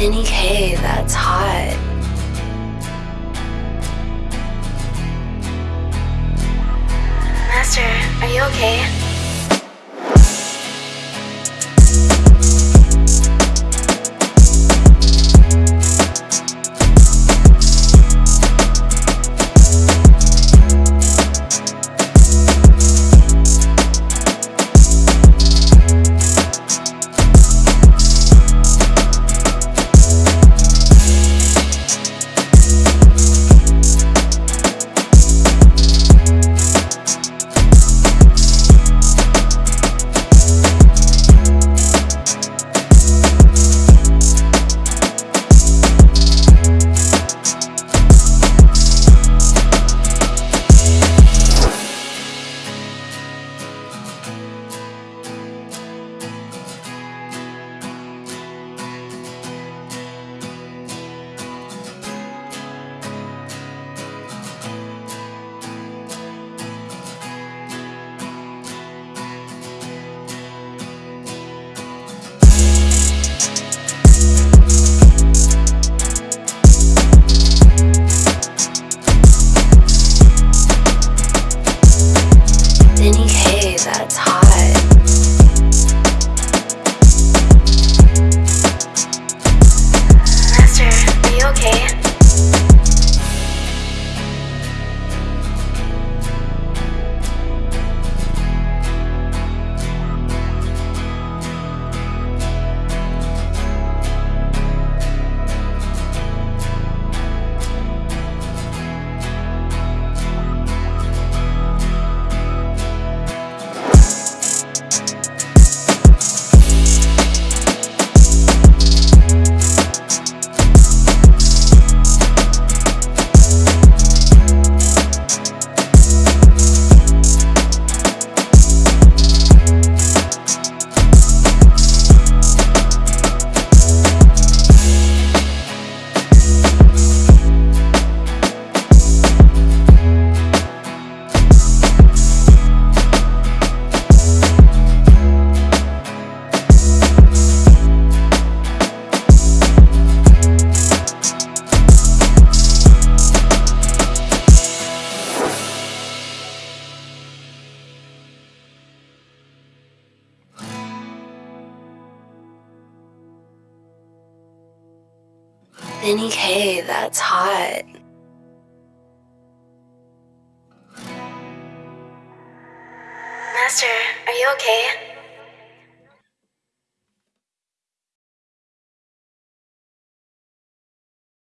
Vinny K, that's hot. Vinny K, that's hot. Master, are you okay?